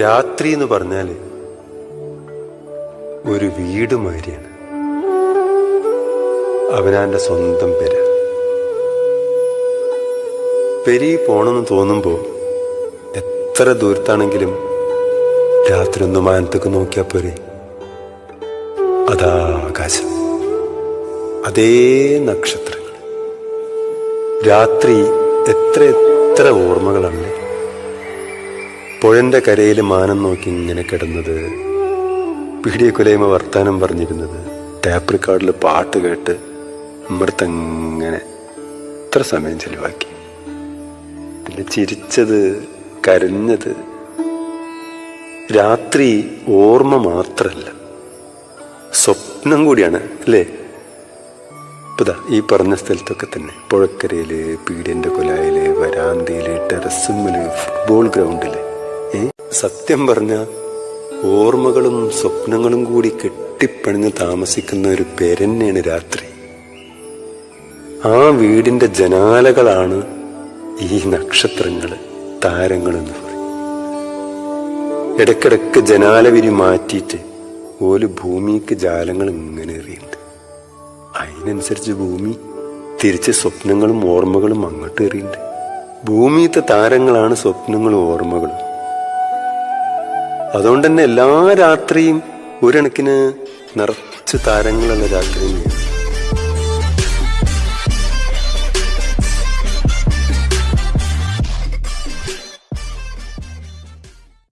രാത്രി എന്ന് പറഞ്ഞാൽ ഒരു വീട് മാതിരിയാണ്. അവനാന്റെ സ്വന്തം പേര്. പെരി പോണമെന്ന് തോന്നുമ്പോൾ എത്ര ദൂരത്താണെങ്കിലും രാത്രി ഒന്ന് മാനത്തേക്ക് നോക്കിയാൽ പോരെ. അതാ ആകാശം. അതേ നക്ഷത്രങ്ങൾ. രാത്രി എത്ര എത്ര ഓർമ്മകളാണ്. പുഴന്റെ കരയിൽ മാനം നോക്കി ഇങ്ങനെ കിടന്നത്. പിടിയെ കുലയമ വർത്താനം പറഞ്ഞിരുന്നത്. ടാപ്പ് റെക്കോർഡിൽ പാട്ട് കേട്ട് അമൃത്തങ്ങനെ ഇത്ര സമയം ചെലവാക്കി. പിന്നെ ചിരിച്ചത് കരഞ്ഞത്. രാത്രി ഓർമ്മ മാത്രല്ല. സ്വപ്നം കൂടിയാണ് അല്ലേ? ഇപ്പതാ ഈ പറഞ്ഞ സ്ഥലത്തൊക്കെ തന്നെ. പുഴക്കരയിൽ പീഡിയന്റെ കൊലായിൽ വരാന്തയിൽ ടെറസുമ്മൽ ഫുട്ബോൾ ഗ്രൗണ്ടിൽ ഏ സത്യം പറഞ്ഞ ഓർമ്മകളും സ്വപ്നങ്ങളും കൂടി കെട്ടിപ്പണിഞ്ഞ് താമസിക്കുന്ന ഒരു പേരന്നെയാണ് രാത്രി. ആ വീടിന്റെ ജനാലകളാണ് ഈ നക്ഷത്രങ്ങൾ താരങ്ങൾ എന്ന് പറയും. ഇടക്കിടക്ക് ജനാലവിരി മാറ്റിയിട്ട് ഓൽ ഭൂമിക്ക് ജാലങ്ങൾ ഇങ്ങനെ എറിയുന്നുണ്ട്. അതിനനുസരിച്ച് ഭൂമി തിരിച്ച് സ്വപ്നങ്ങളും ഓർമ്മകളും അങ്ങോട്ട് എറിയുന്നുണ്ട്. ഭൂമിയത്തെ താരങ്ങളാണ് സ്വപ്നങ്ങളും ഓർമ്മകളും. അതുകൊണ്ട് തന്നെ എല്ലാ രാത്രിയും ഒരണക്കിന് നിറച്ച് താരങ്ങളുള്ള രാത്രിയും